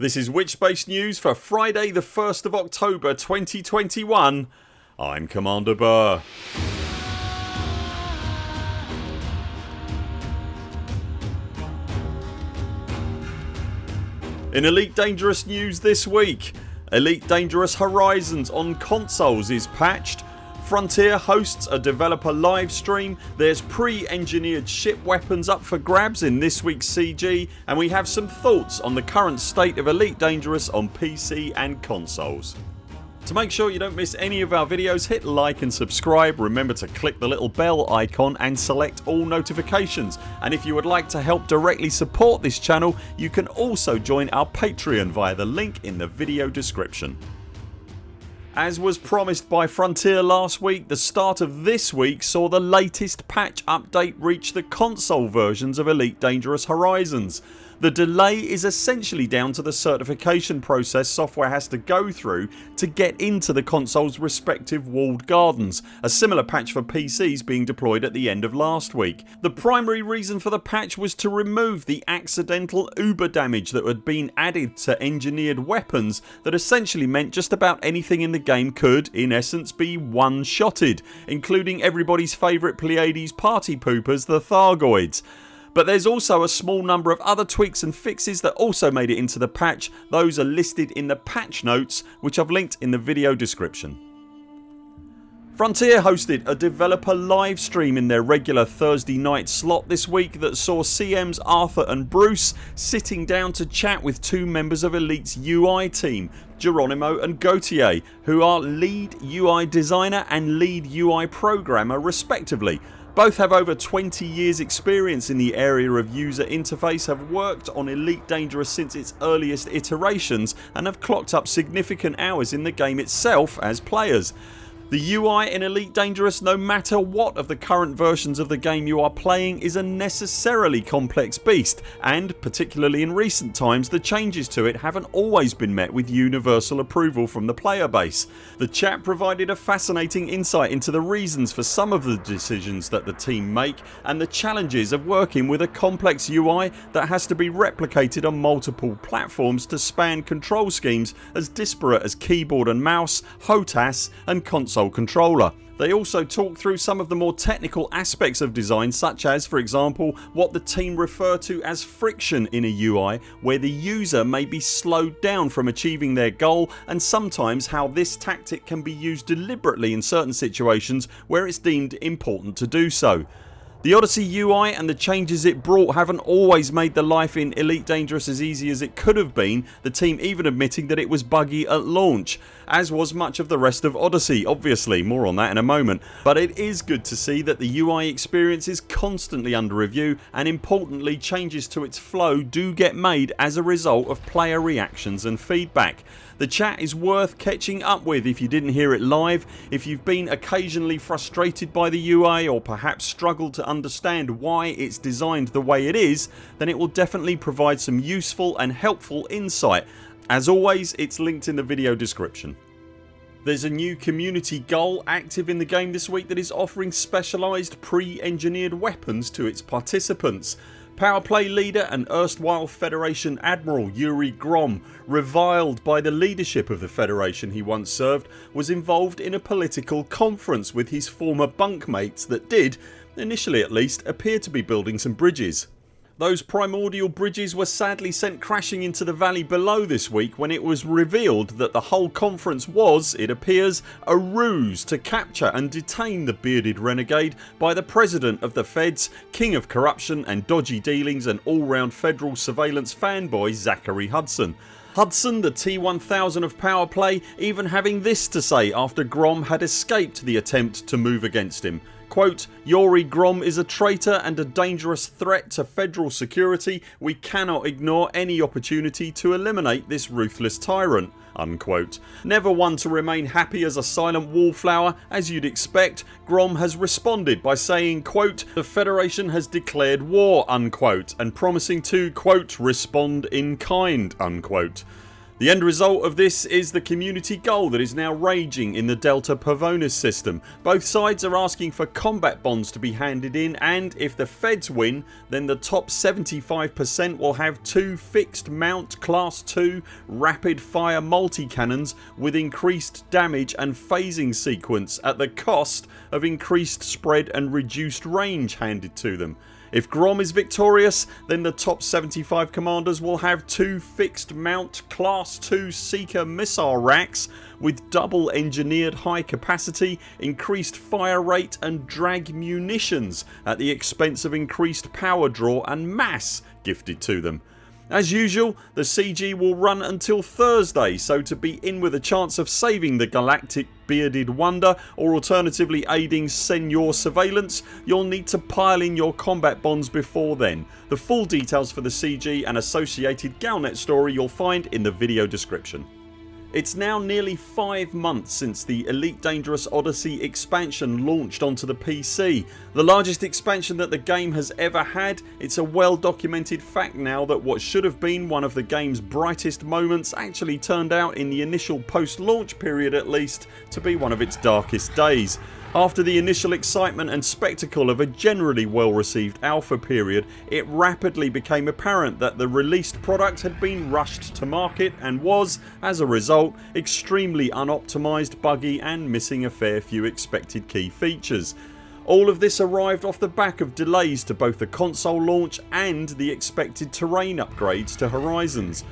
This is Witchspace News for Friday the 1st of October 2021 I'm Commander Buur. In Elite Dangerous news this week Elite Dangerous Horizons on consoles is patched Frontier hosts a developer live stream, there's pre-engineered ship weapons up for grabs in this weeks CG and we have some thoughts on the current state of Elite Dangerous on PC and consoles. To make sure you don't miss any of our videos hit like and subscribe. Remember to click the little bell icon and select all notifications and if you would like to help directly support this channel you can also join our Patreon via the link in the video description. As was promised by Frontier last week the start of this week saw the latest patch update reach the console versions of Elite Dangerous Horizons the delay is essentially down to the certification process software has to go through to get into the consoles respective walled gardens, a similar patch for PCs being deployed at the end of last week. The primary reason for the patch was to remove the accidental uber damage that had been added to engineered weapons that essentially meant just about anything in the game could, in essence, be one shotted including everybody's favourite Pleiades party poopers the Thargoids but there's also a small number of other tweaks and fixes that also made it into the patch. Those are listed in the patch notes which I've linked in the video description. Frontier hosted a developer live stream in their regular Thursday night slot this week that saw CMs Arthur and Bruce sitting down to chat with two members of Elite's UI team Geronimo and Gautier who are lead UI designer and lead UI programmer respectively both have over 20 years experience in the area of user interface, have worked on Elite Dangerous since its earliest iterations and have clocked up significant hours in the game itself as players. The UI in Elite Dangerous no matter what of the current versions of the game you are playing is a necessarily complex beast and particularly in recent times the changes to it haven't always been met with universal approval from the player base. The chat provided a fascinating insight into the reasons for some of the decisions that the team make and the challenges of working with a complex UI that has to be replicated on multiple platforms to span control schemes as disparate as keyboard and mouse, HOTAS and console console controller. They also talk through some of the more technical aspects of design such as for example what the team refer to as friction in a UI where the user may be slowed down from achieving their goal and sometimes how this tactic can be used deliberately in certain situations where it's deemed important to do so. The Odyssey UI and the changes it brought haven't always made the life in Elite Dangerous as easy as it could have been, the team even admitting that it was buggy at launch as was much of the rest of Odyssey obviously, more on that in a moment. But it is good to see that the UI experience is constantly under review and importantly changes to its flow do get made as a result of player reactions and feedback. The chat is worth catching up with if you didn't hear it live. If you've been occasionally frustrated by the UI or perhaps struggled to understand why it's designed the way it is then it will definitely provide some useful and helpful insight. As always it's linked in the video description. There's a new community goal active in the game this week that is offering specialised pre-engineered weapons to its participants. Powerplay leader and erstwhile Federation Admiral Yuri Grom reviled by the leadership of the Federation he once served was involved in a political conference with his former bunkmates that did, initially at least, appear to be building some bridges. Those primordial bridges were sadly sent crashing into the valley below this week when it was revealed that the whole conference was, it appears, a ruse to capture and detain the bearded renegade by the President of the Feds, King of Corruption and Dodgy Dealings and all round federal surveillance fanboy Zachary Hudson. Hudson the T1000 of power play even having this to say after Grom had escaped the attempt to move against him Quote, Yuri Grom is a traitor and a dangerous threat to federal security. We cannot ignore any opportunity to eliminate this ruthless tyrant. Unquote. Never one to remain happy as a silent wallflower as you'd expect Grom has responded by saying quote, the Federation has declared war unquote and promising to quote, respond in kind unquote. The end result of this is the community goal that is now raging in the Delta Pavonis system. Both sides are asking for combat bonds to be handed in and if the feds win then the top 75% will have two fixed mount class 2 rapid fire multi-cannons with increased damage and phasing sequence at the cost of increased spread and reduced range handed to them. If Grom is victorious then the top 75 commanders will have two fixed mount class 2 Seeker missile racks with double engineered high capacity, increased fire rate and drag munitions at the expense of increased power draw and mass gifted to them. As usual the CG will run until Thursday so to be in with a chance of saving the galactic bearded wonder or alternatively aiding Senor surveillance you'll need to pile in your combat bonds before then. The full details for the CG and associated Galnet story you'll find in the video description. It's now nearly 5 months since the Elite Dangerous Odyssey expansion launched onto the PC. The largest expansion that the game has ever had. It's a well documented fact now that what should have been one of the games brightest moments actually turned out in the initial post launch period at least to be one of its darkest days. After the initial excitement and spectacle of a generally well received alpha period it rapidly became apparent that the released product had been rushed to market and was, as a result, extremely unoptimised, buggy and missing a fair few expected key features. All of this arrived off the back of delays to both the console launch and the expected terrain upgrades to Horizons.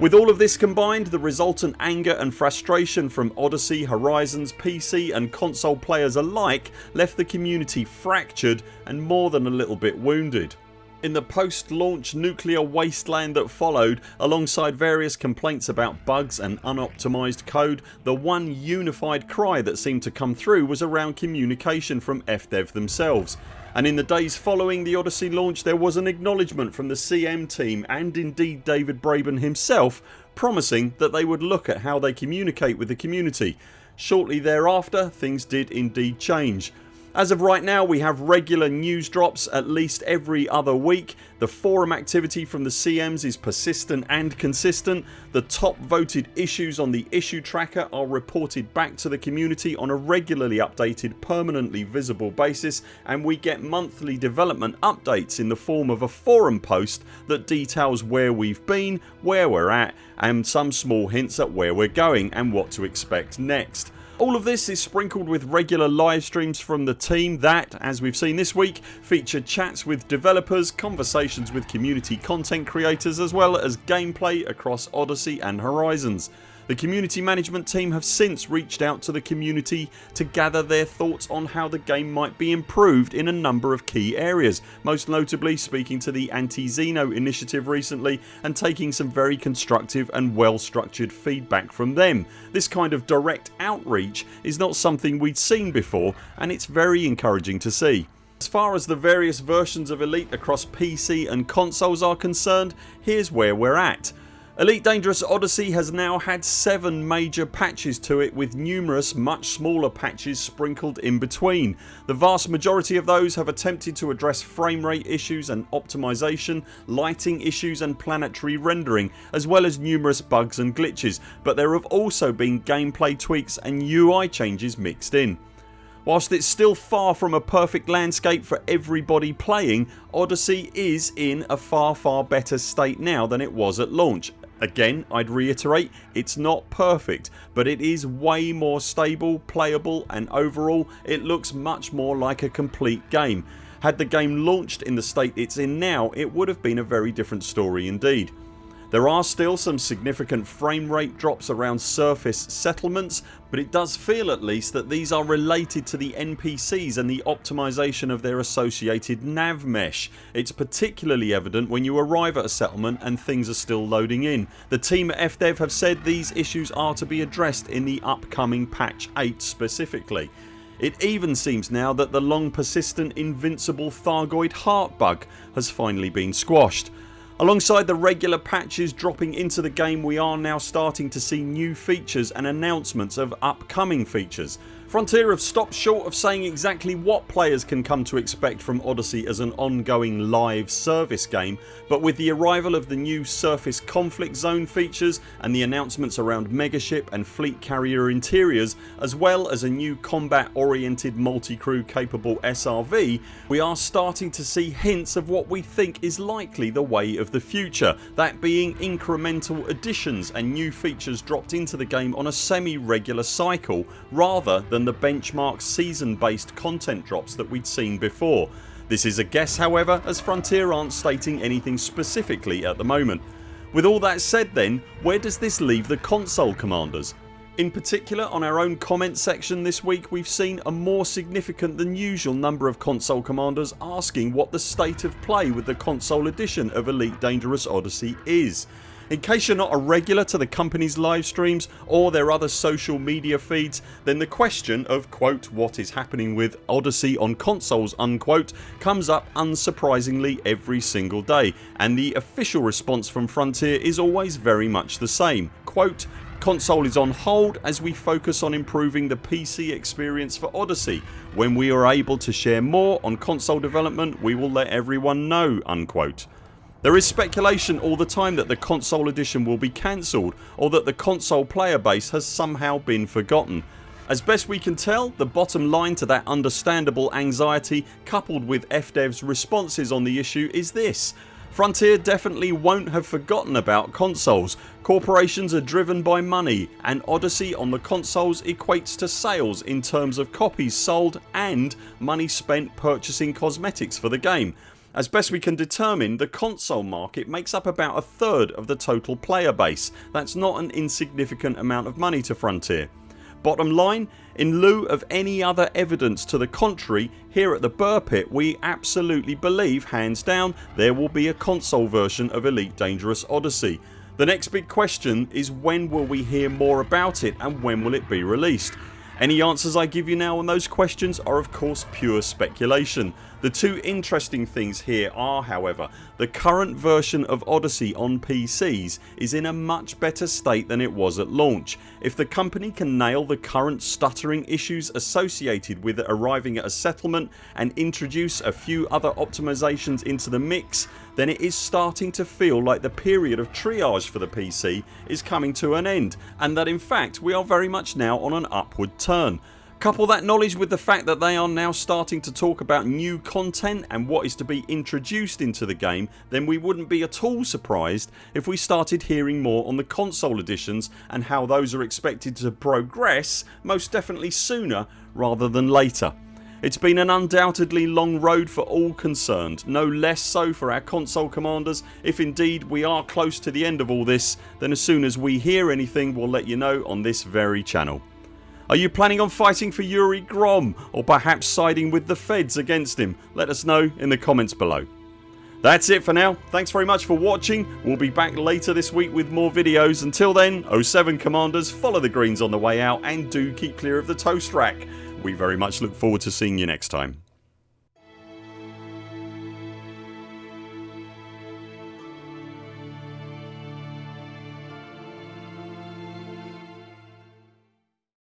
With all of this combined the resultant anger and frustration from Odyssey, Horizons, PC and console players alike left the community fractured and more than a little bit wounded. In the post launch nuclear wasteland that followed alongside various complaints about bugs and unoptimised code the one unified cry that seemed to come through was around communication from FDev themselves and in the days following the Odyssey launch there was an acknowledgement from the CM team and indeed David Braben himself promising that they would look at how they communicate with the community. Shortly thereafter things did indeed change. As of right now we have regular news drops at least every other week. The forum activity from the CMs is persistent and consistent. The top voted issues on the issue tracker are reported back to the community on a regularly updated permanently visible basis and we get monthly development updates in the form of a forum post that details where we've been, where we're at and some small hints at where we're going and what to expect next. All of this is sprinkled with regular live streams from the team that, as we've seen this week, feature chats with developers, conversations with community content creators as well as gameplay across Odyssey and Horizons. The community management team have since reached out to the community to gather their thoughts on how the game might be improved in a number of key areas most notably speaking to the Anti-Xeno initiative recently and taking some very constructive and well structured feedback from them. This kind of direct outreach is not something we'd seen before and it's very encouraging to see. As far as the various versions of Elite across PC and consoles are concerned here's where we're at. Elite Dangerous Odyssey has now had 7 major patches to it with numerous much smaller patches sprinkled in between. The vast majority of those have attempted to address frame rate issues and optimisation, lighting issues and planetary rendering as well as numerous bugs and glitches but there have also been gameplay tweaks and UI changes mixed in. Whilst it's still far from a perfect landscape for everybody playing Odyssey is in a far far better state now than it was at launch Again I'd reiterate it's not perfect but it is way more stable, playable and overall it looks much more like a complete game. Had the game launched in the state it's in now it would have been a very different story indeed. There are still some significant frame rate drops around surface settlements but it does feel at least that these are related to the NPCs and the optimisation of their associated nav mesh. It's particularly evident when you arrive at a settlement and things are still loading in. The team at FDev have said these issues are to be addressed in the upcoming patch 8 specifically. It even seems now that the long persistent invincible Thargoid heart bug has finally been squashed. Alongside the regular patches dropping into the game we are now starting to see new features and announcements of upcoming features. Frontier have stopped short of saying exactly what players can come to expect from Odyssey as an ongoing live service game but with the arrival of the new surface conflict zone features and the announcements around megaship and fleet carrier interiors as well as a new combat oriented multi-crew capable SRV we are starting to see hints of what we think is likely the way of the future that being incremental additions and new features dropped into the game on a semi-regular cycle rather than than the benchmark season based content drops that we'd seen before. This is a guess however as Frontier aren't stating anything specifically at the moment. With all that said then where does this leave the console commanders? In particular on our own comment section this week we've seen a more significant than usual number of console commanders asking what the state of play with the console edition of Elite Dangerous Odyssey is. In case you're not a regular to the company's live streams or their other social media feeds then the question of quote what is happening with Odyssey on consoles unquote comes up unsurprisingly every single day and the official response from Frontier is always very much the same quote Console is on hold as we focus on improving the PC experience for Odyssey. When we are able to share more on console development we will let everyone know unquote. There is speculation all the time that the console edition will be cancelled or that the console player base has somehow been forgotten. As best we can tell the bottom line to that understandable anxiety coupled with FDev's responses on the issue is this Frontier definitely won't have forgotten about consoles. Corporations are driven by money and Odyssey on the consoles equates to sales in terms of copies sold and money spent purchasing cosmetics for the game. As best we can determine the console market makes up about a third of the total player base. That's not an insignificant amount of money to Frontier. Bottom line in lieu of any other evidence to the contrary here at the Buur Pit we absolutely believe hands down there will be a console version of Elite Dangerous Odyssey. The next big question is when will we hear more about it and when will it be released. Any answers I give you now on those questions are of course pure speculation. The two interesting things here are however the current version of Odyssey on PCs is in a much better state than it was at launch. If the company can nail the current stuttering issues associated with arriving at a settlement and introduce a few other optimisations into the mix then it is starting to feel like the period of triage for the PC is coming to an end and that in fact we are very much now on an upward turn. Couple that knowledge with the fact that they are now starting to talk about new content and what is to be introduced into the game then we wouldn't be at all surprised if we started hearing more on the console editions and how those are expected to progress most definitely sooner rather than later. It's been an undoubtedly long road for all concerned, no less so for our console commanders. If indeed we are close to the end of all this then as soon as we hear anything we'll let you know on this very channel. Are you planning on fighting for Yuri Grom or perhaps siding with the feds against him? Let us know in the comments below. That's it for now. Thanks very much for watching. We'll be back later this week with more videos. Until then 0 7 CMDRs follow the greens on the way out and do keep clear of the toast rack. We very much look forward to seeing you next time.